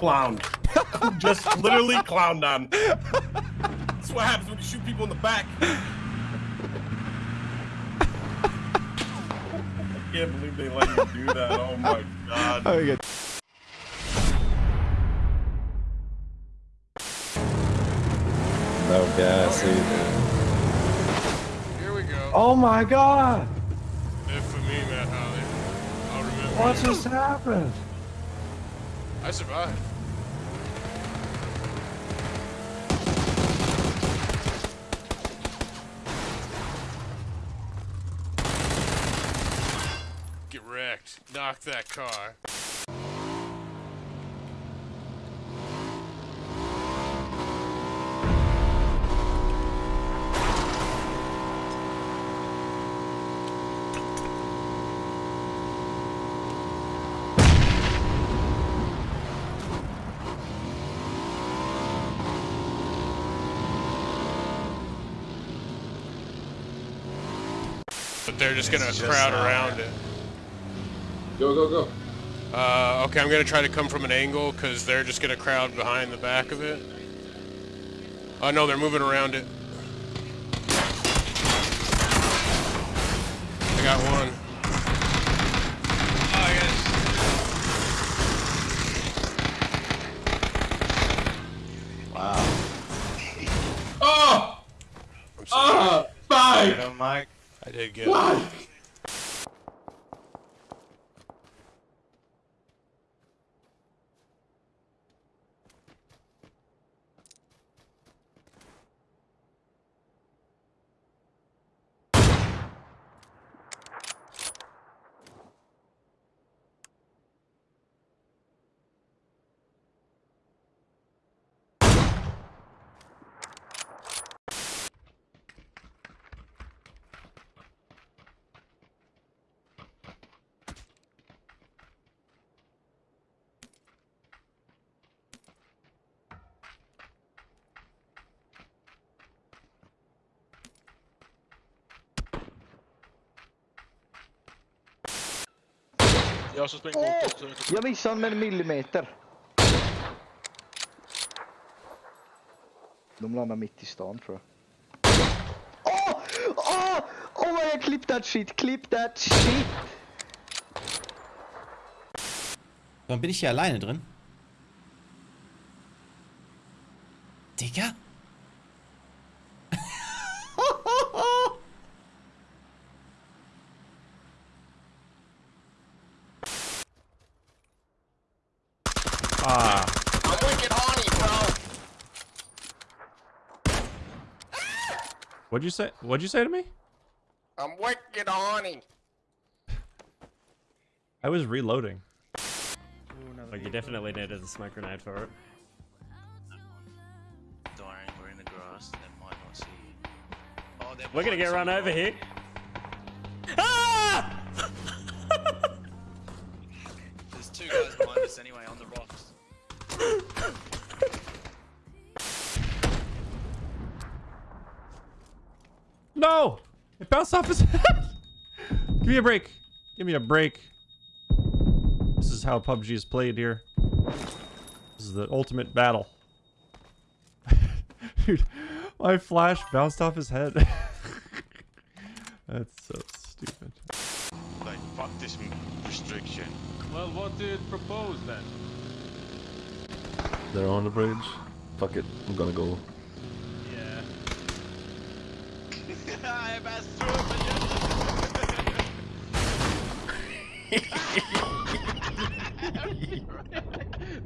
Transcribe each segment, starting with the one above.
clowned. just literally clowned on. That's what happens when you shoot people in the back. I can't believe they let you do that. Oh my god. Oh, good. No gas either. Here we go. Oh my god! If for me, Matt Holly. I'll remember. What just happened? I survived. Knock that car. But they're just gonna crowd around it. Go, go, go. Uh, okay, I'm gonna try to come from an angle because they're just gonna crowd behind the back of it. Oh no, they're moving around it. I got one. Oh, Oh! I'm sorry. Ah! Bye! Get him, Mike. I did get. Bye! Jag som springer åt så- så- Jag missade med en millimeter. De landar mitt i stan tror jag. Åh! Åh! Oh my god, clip that shit, clip that shit! Warum bin ich hier alleine drin? Digga? Ah. I'm wicked horny, bro! What'd you say? What'd you say to me? I'm wicked horny. I was reloading. Like you definitely needed a smoke grenade for it. Dying, we're in the grass, they might not see you. Oh, We're gonna get run over rock. here. Bounced off his head! Give me a break. Give me a break. This is how PUBG is played here. This is the ultimate battle. Dude, my flash bounced off his head. That's so stupid. Like, fuck this restriction. Well, what do you propose then? They're on the bridge. Fuck it, I'm gonna go. Yeah. I'm as true,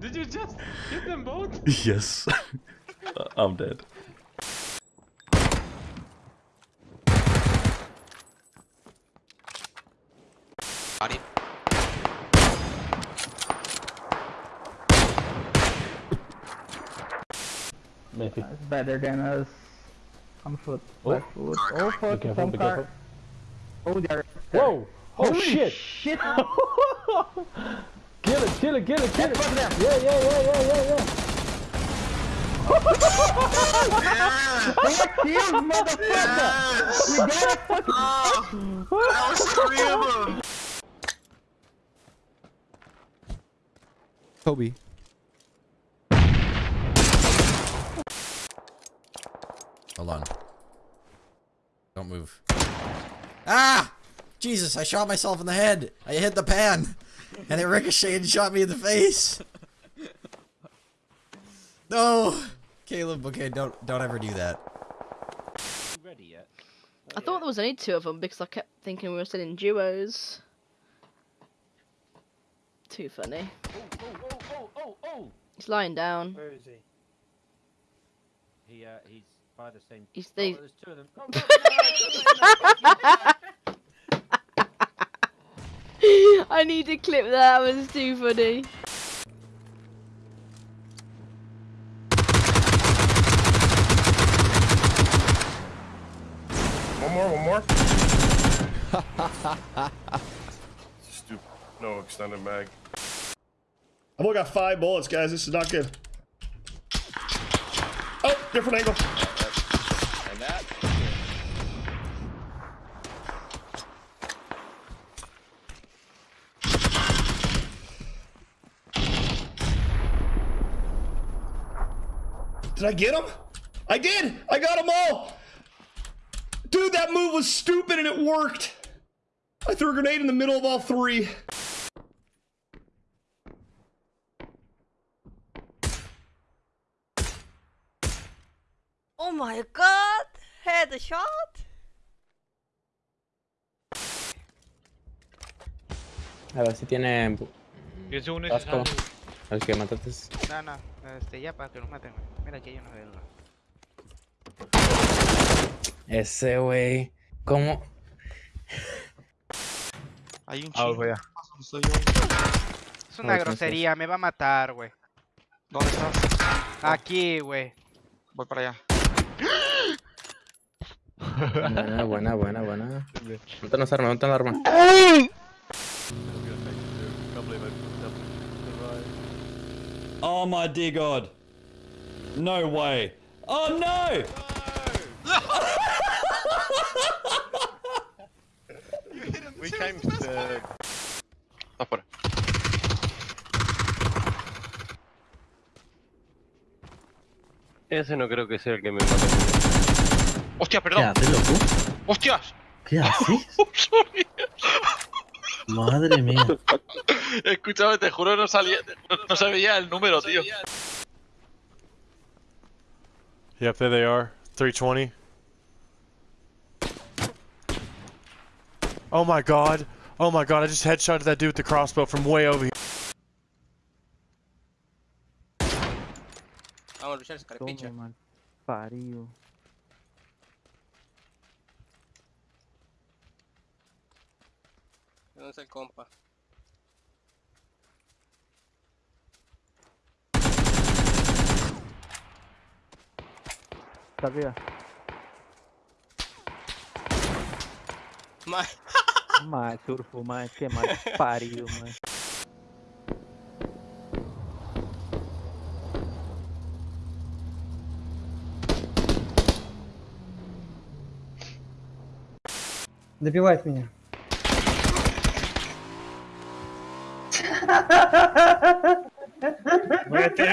Did you just hit them both? yes. I'm dead. Maybe. It's better than us. On foot, left foot. Oh fuck, some car. Oh, oh they're. Whoa! Oh Holy shit! shit! Kill it, kill it, kill it, kill it! Yeah, yeah, yeah, yeah, yeah, yeah! Fuck oh. you, motherfucker! You gotta fucking. That was three of them! Kobe. Don't move. Ah! Jesus, I shot myself in the head. I hit the pan. And it ricocheted and shot me in the face. No! Caleb, okay, don't don't ever do that. Ready yet? I thought there was only two of them because I kept thinking we were still in duos. Too funny. Oh, oh, oh, oh, oh, oh! He's lying down. Where is he? He, uh, he's by the same. He's Oh, the. there's two of them. Oh, no, no, I need to clip that. That was too funny. One more, one more. Stupid. No extended mag. I've only got five bullets, guys. This is not good. Different angle. Did I get him? I did! I got them all! Dude, that move was stupid and it worked! I threw a grenade in the middle of all three. Oh my god! Headshot! A ver si tiene Yo según casco. A ver que mataste. No, no, este, ya para que nos maten. Mira aquí hay uno de uno. Ese güey. ¿Cómo? Hay un Ah, chingo. voy a- Es una grosería, me va a matar, güey. ¿Dónde estás? Aquí, güey. Voy para allá. Buena, buena, buena, buena. Montanos arma, montanos arma. Oh my dear god. No way. Oh no! We came to. Afuera. Ese no creo que sea el que me mate. ¡Hostia, perdón! haces, loco? ¡Hostias! ¿Qué haces? Sorry. Madre mía. Escúchame, te juro no salía, no, no se veía el número, tío. Yep, there they are. 320. Oh my god. Oh my god, I just headshotted that dude with the crossbow from way over here. Vamos a luchar ese carepicha. Parió. ¿Dónde está el compa? Está arriba. Ma- Más surfo, más que más parió, más. Добивает меня. No. Voy a te